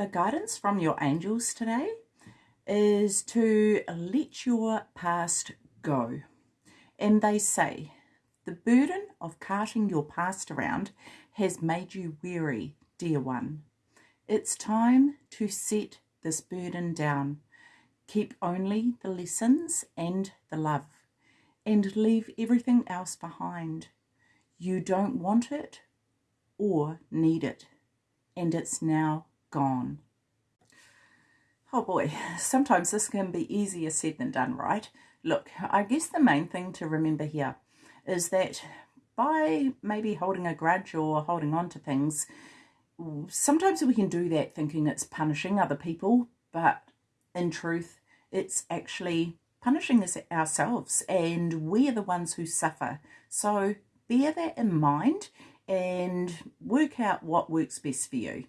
the guidance from your angels today is to let your past go. And they say, the burden of carting your past around has made you weary, dear one. It's time to set this burden down. Keep only the lessons and the love, and leave everything else behind. You don't want it or need it, and it's now gone. Oh boy, sometimes this can be easier said than done, right? Look, I guess the main thing to remember here is that by maybe holding a grudge or holding on to things, sometimes we can do that thinking it's punishing other people, but in truth, it's actually punishing us ourselves and we are the ones who suffer. So bear that in mind and work out what works best for you.